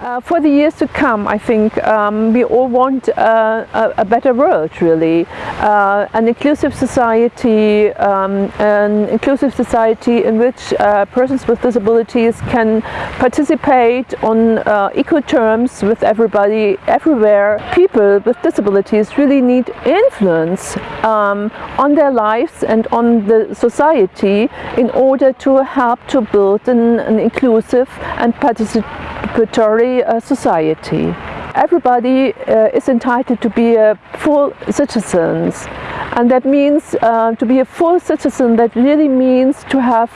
Uh, for the years to come, I think um, we all want uh, a, a, better world, really. Uh, an inclusive society, um, an inclusive society in which uh, persons with disabilities can participate on uh, equal terms with everybody, everywhere. People with disabilities really need influence um, on their lives and on the society in order to help to build an, an inclusive and participatory uh, society. Everybody uh, is entitled to be a full citizen and that means uh, to be a full citizen that really means to have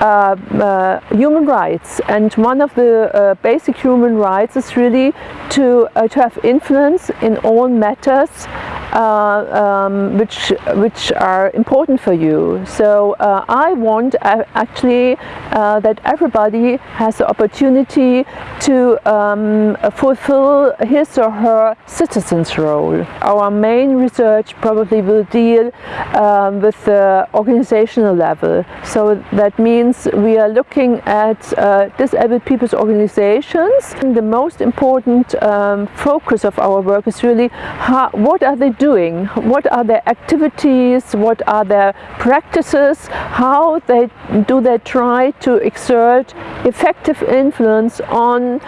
uh, uh, human rights. And one of the uh, basic human rights is really to, to have influence in all matters uh, um, which which are important for you. So uh, I want uh, actually uh, that everybody has the opportunity to um, fulfill his or her citizen's role. Our main research probably will deal um, with the organizational level. So that means we are looking at uh, disabled people's organizations. And the most important um, focus of our work is really how, what are they doing? What are their activities? What are their practices? How they do they try to exert effective influence on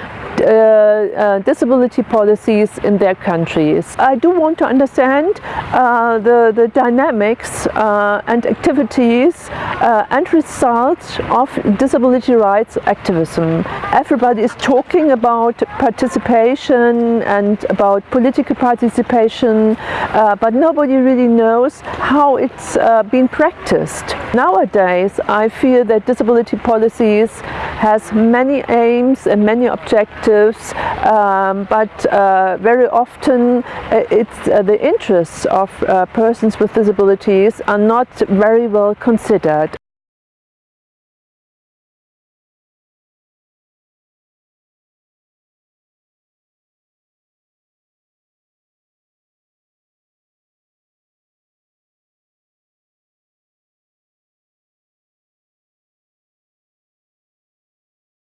disability policies in their countries. I do want to understand uh, the, the dynamics uh, and activities uh, and results of disability rights activism. Everybody is talking about participation and about political participation, uh, but nobody really knows how it's been practiced. Nowadays, I feel that disability policies has many aims and many objectives, um, but uh, very often uh, it's uh, the interests of uh, persons with disabilities are not very well considered.